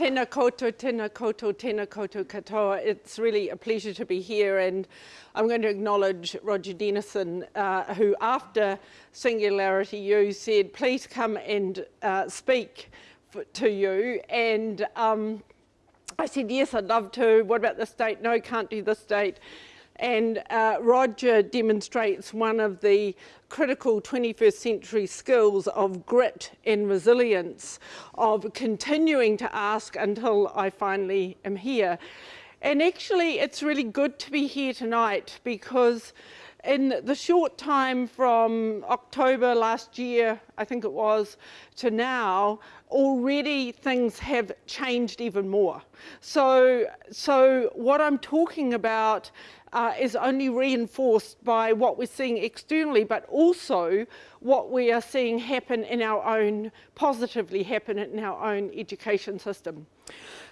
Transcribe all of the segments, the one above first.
Tēnā koutou, tēnā koutou, tēnā koutou katoa. It's really a pleasure to be here and I'm going to acknowledge Roger Denison, uh, who after Singularity U said, please come and uh, speak to you. And um, I said, yes, I'd love to. What about this date? No, can't do this date. And uh, Roger demonstrates one of the critical 21st century skills of grit and resilience, of continuing to ask until I finally am here. And actually, it's really good to be here tonight because in the short time from October last year, I think it was, to now, already things have changed even more. So, so what I'm talking about uh, is only reinforced by what we're seeing externally, but also what we are seeing happen in our own, positively happen in our own education system.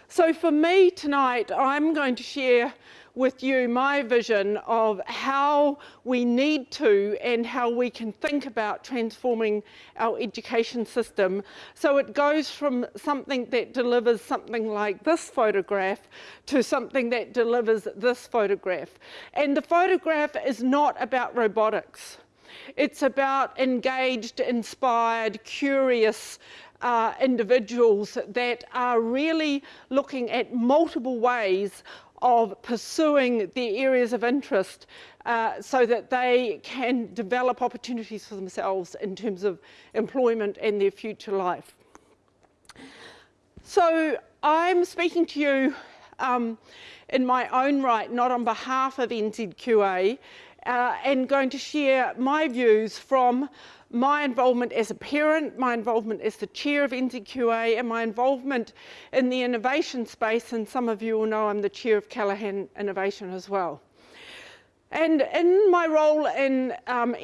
So for me tonight, I'm going to share with you my vision of how we need to and how we can think about transforming our education system. So it goes from something that delivers something like this photograph to something that delivers this photograph. And the photograph is not about robotics. It's about engaged, inspired, curious, uh, individuals that are really looking at multiple ways of pursuing their areas of interest uh, so that they can develop opportunities for themselves in terms of employment and their future life. So I'm speaking to you um, in my own right, not on behalf of NZQA, uh, and going to share my views from my involvement as a parent, my involvement as the chair of NZQA, and my involvement in the innovation space, and some of you will know I'm the chair of Callaghan Innovation as well. And in my role in um,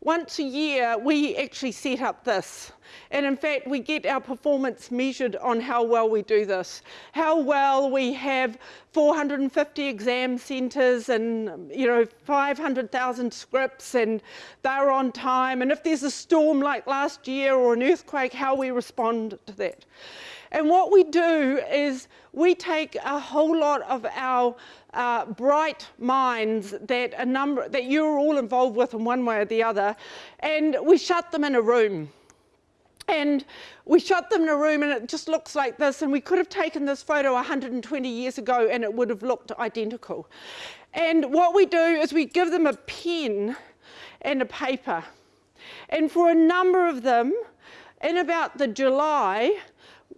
once a year we actually set up this. And in fact, we get our performance measured on how well we do this. How well we have 450 exam centres and, you know, 500,000 scripts and they're on time. And if there's a storm like last year or an earthquake, how we respond to that. And what we do is we take a whole lot of our uh, bright minds that a number that you're all involved with in one way or the other, and we shut them in a room. And we shut them in a room and it just looks like this. And we could have taken this photo 120 years ago and it would have looked identical. And what we do is we give them a pen and a paper. And for a number of them, in about the July,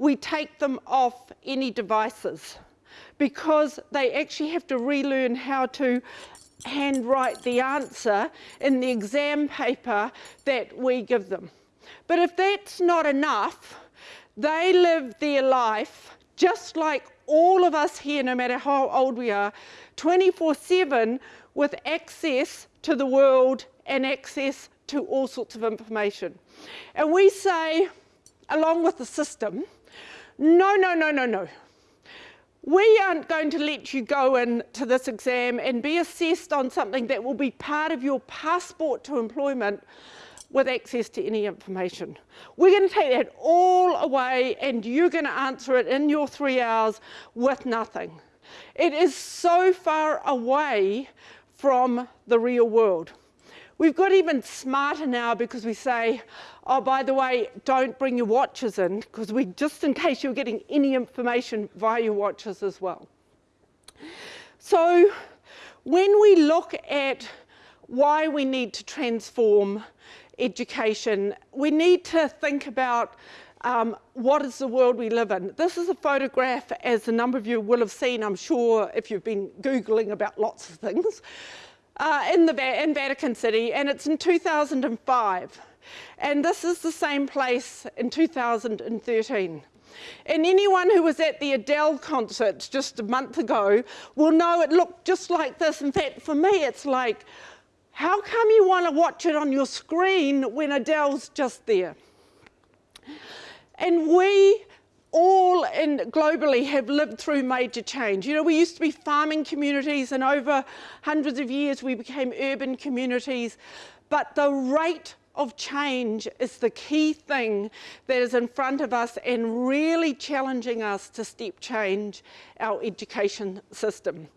we take them off any devices because they actually have to relearn how to handwrite the answer in the exam paper that we give them. But if that's not enough, they live their life just like all of us here, no matter how old we are, 24-7 with access to the world and access to all sorts of information. And we say, along with the system, no, no, no, no, no. We aren't going to let you go into this exam and be assessed on something that will be part of your passport to employment with access to any information. We're going to take that all away and you're going to answer it in your three hours with nothing. It is so far away from the real world. We've got even smarter now because we say, oh, by the way, don't bring your watches in because we, just in case you're getting any information via your watches as well. So when we look at why we need to transform education, we need to think about um, what is the world we live in. This is a photograph, as a number of you will have seen, I'm sure, if you've been Googling about lots of things uh, in, the, in Vatican City, and it's in 2005. And this is the same place in 2013. And anyone who was at the Adele concert just a month ago will know it looked just like this. In fact, for me, it's like, how come you want to watch it on your screen when Adele's just there? And we all in globally have lived through major change. You know, we used to be farming communities and over hundreds of years we became urban communities. But the rate of change is the key thing that is in front of us and really challenging us to step change our education system.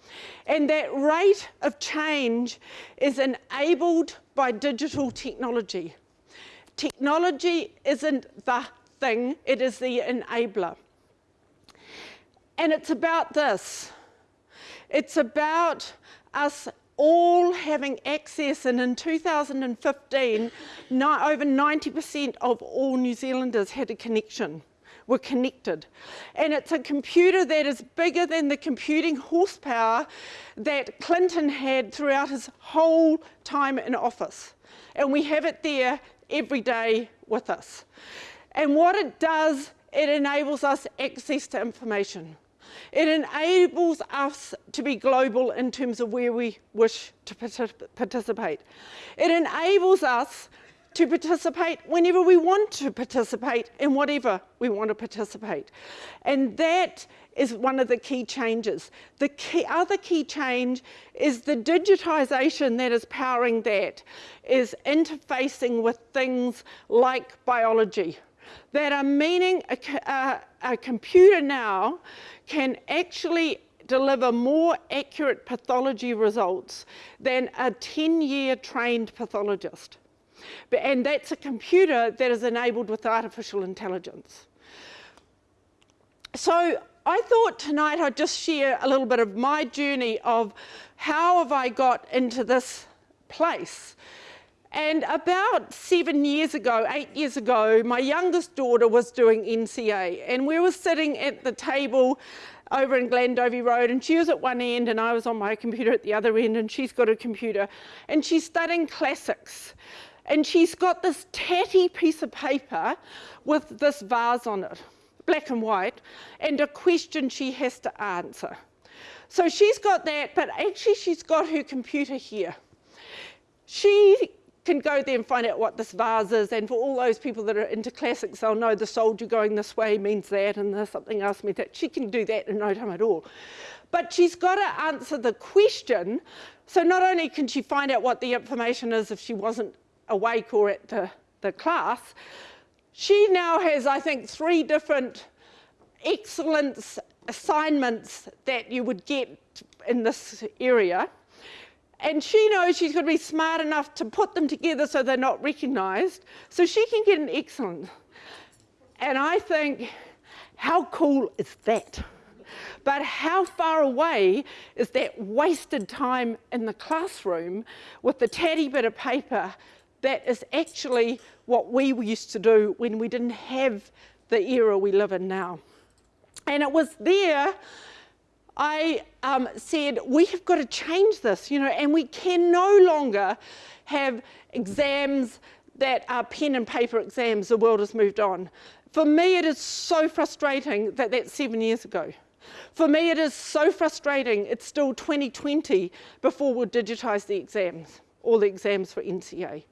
And that rate of change is enabled by digital technology. Technology isn't the thing, it is the enabler. And it's about this. It's about us all having access and in 2015 no, over 90% of all New Zealanders had a connection were connected. And it's a computer that is bigger than the computing horsepower that Clinton had throughout his whole time in office. And we have it there every day with us. And what it does it enables us access to information it enables us to be global in terms of where we wish to participate. It enables us to participate whenever we want to participate in whatever we want to participate. And that is one of the key changes. The key, other key change is the digitisation that is powering that, is interfacing with things like biology, that are meaning a, a, computer now can actually deliver more accurate pathology results than a 10-year trained pathologist. And that's a computer that is enabled with artificial intelligence. So I thought tonight I'd just share a little bit of my journey of how have I got into this place. And about seven years ago, eight years ago, my youngest daughter was doing NCEA and we were sitting at the table over in Glandovey Road and she was at one end and I was on my computer at the other end and she's got a computer and she's studying classics and she's got this tatty piece of paper with this vase on it, black and white, and a question she has to answer. So she's got that, but actually she's got her computer here. She can go there and find out what this vase is. And for all those people that are into classics, they'll know the soldier going this way means that and there's something else means that. She can do that in no time at all. But she's got to answer the question. So not only can she find out what the information is if she wasn't awake or at the, the class, she now has, I think, three different excellence assignments that you would get in this area and she knows she's going to be smart enough to put them together so they're not recognised, so she can get an excellent. And I think, how cool is that? But how far away is that wasted time in the classroom with the tatty bit of paper that is actually what we used to do when we didn't have the era we live in now. And it was there I um, said, we have got to change this, you know, and we can no longer have exams that are pen and paper exams. The world has moved on. For me, it is so frustrating that that's seven years ago. For me, it is so frustrating. It's still 2020 before we'll digitise the exams, all the exams for NCEA.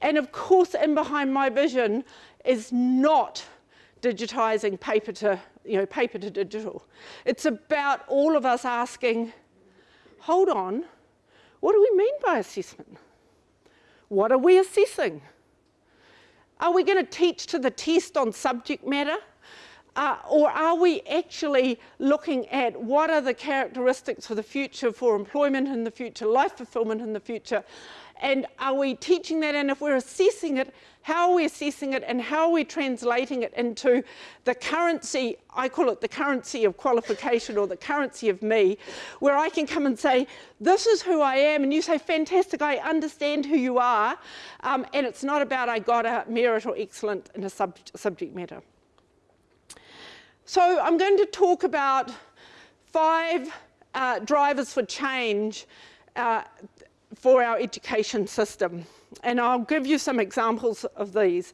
And of course, in behind my vision is not digitising paper to you know, paper to digital. It's about all of us asking, hold on, what do we mean by assessment? What are we assessing? Are we going to teach to the test on subject matter? Uh, or are we actually looking at what are the characteristics for the future for employment in the future, life fulfillment in the future, and are we teaching that? And if we're assessing it, how are we assessing it and how are we translating it into the currency, I call it the currency of qualification or the currency of me, where I can come and say, this is who I am. And you say, fantastic, I understand who you are. Um, and it's not about I got a merit or excellent in a sub subject matter. So I'm going to talk about five uh, drivers for change uh, for our education system. And I'll give you some examples of these.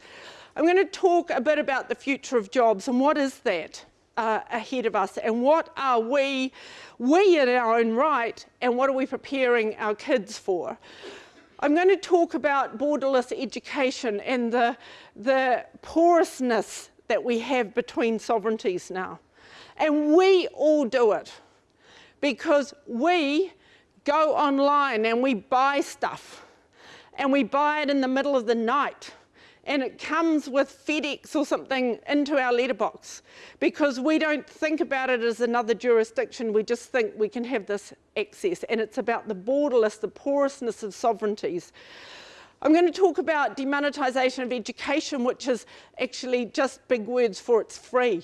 I'm going to talk a bit about the future of jobs and what is that uh, ahead of us and what are we, we in our own right, and what are we preparing our kids for. I'm going to talk about borderless education and the, the porousness that we have between sovereignties now. And we all do it because we go online and we buy stuff and we buy it in the middle of the night and it comes with FedEx or something into our letterbox because we don't think about it as another jurisdiction, we just think we can have this access and it's about the borderless, the porousness of sovereignties. I'm going to talk about demonetisation of education, which is actually just big words for it's free.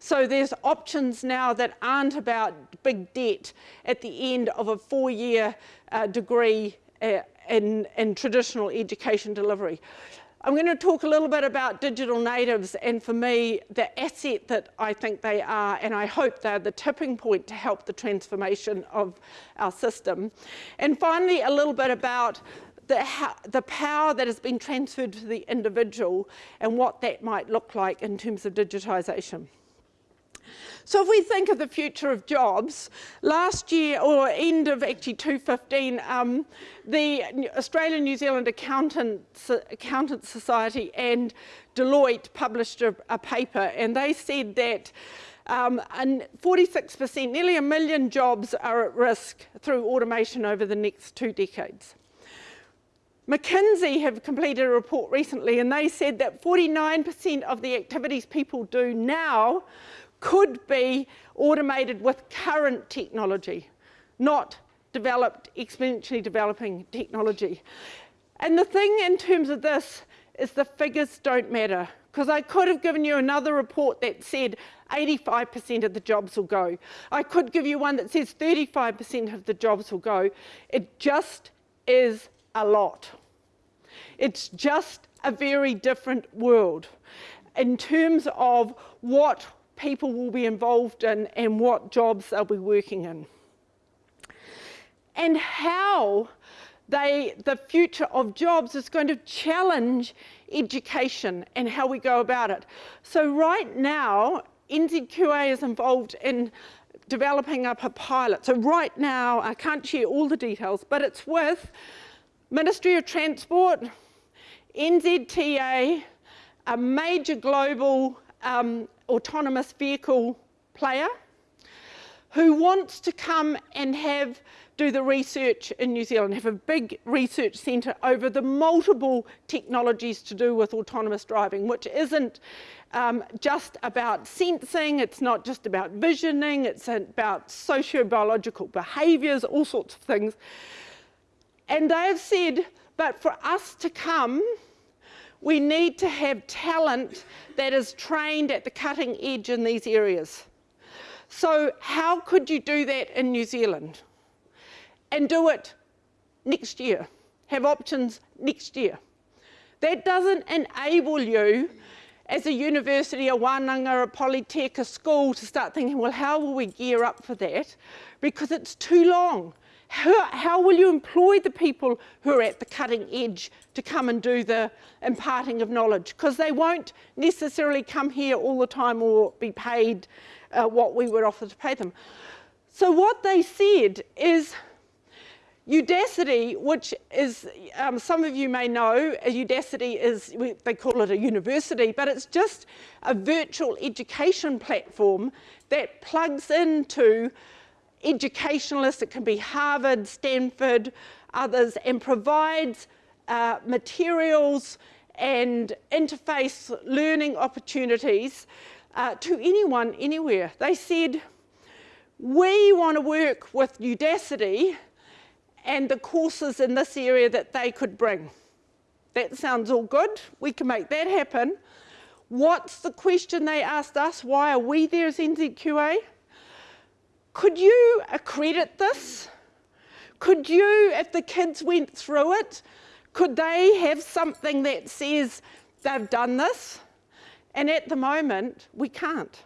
So there's options now that aren't about big debt at the end of a four-year uh, degree uh, in, in traditional education delivery. I'm going to talk a little bit about digital natives and for me the asset that I think they are and I hope they're the tipping point to help the transformation of our system. And finally a little bit about the, the power that has been transferred to the individual and what that might look like in terms of digitisation. So if we think of the future of jobs, last year, or end of actually 2015, um, the Australian New Zealand Accountants, Accountants Society and Deloitte published a, a paper and they said that um, and 46%, nearly a million jobs are at risk through automation over the next two decades. McKinsey have completed a report recently and they said that 49% of the activities people do now could be automated with current technology, not developed, exponentially developing technology. And the thing in terms of this is the figures don't matter because I could have given you another report that said 85% of the jobs will go. I could give you one that says 35% of the jobs will go. It just is a lot. It's just a very different world in terms of what people will be involved in and what jobs they'll be working in. And how they, the future of jobs is going to challenge education and how we go about it. So right now, NZQA is involved in developing up a pilot. So right now, I can't share all the details, but it's with Ministry of Transport, NZTA, a major global um, autonomous vehicle player who wants to come and have do the research in New Zealand, have a big research centre over the multiple technologies to do with autonomous driving, which isn't um, just about sensing, it's not just about visioning, it's about socio-biological behaviours, all sorts of things. And they have said, but for us to come we need to have talent that is trained at the cutting edge in these areas. So how could you do that in New Zealand? And do it next year, have options next year. That doesn't enable you as a university, a Wananga, a Polytech, a school to start thinking, well, how will we gear up for that? Because it's too long. How, how, will you employ the people who are at the cutting edge to come and do the imparting of knowledge? Because they won't necessarily come here all the time or be paid uh, what we would offer to pay them. So what they said is Udacity, which is, um, some of you may know, Udacity is, they call it a university, but it's just a virtual education platform that plugs into educationalists, it can be Harvard, Stanford, others, and provides uh, materials and interface learning opportunities uh, to anyone, anywhere. They said, we want to work with Udacity and the courses in this area that they could bring. That sounds all good. We can make that happen. What's the question they asked us? Why are we there as NZQA? Could you accredit this? Could you, if the kids went through it, could they have something that says they've done this? And at the moment, we can't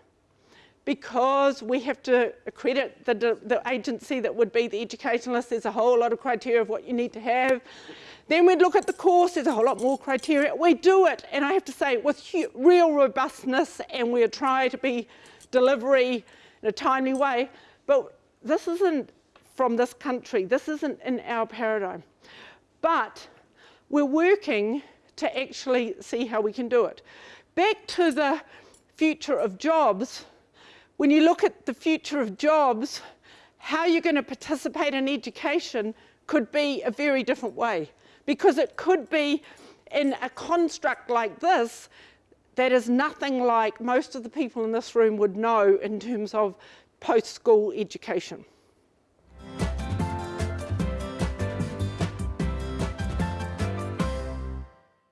because we have to accredit the, the agency that would be the educationalist. There's a whole lot of criteria of what you need to have. Then we'd look at the course, there's a whole lot more criteria. We do it, and I have to say, with real robustness, and we try to be delivery in a timely way. But this isn't from this country. This isn't in our paradigm. But we're working to actually see how we can do it. Back to the future of jobs, when you look at the future of jobs, how you're going to participate in education could be a very different way because it could be in a construct like this that is nothing like most of the people in this room would know in terms of post-school education.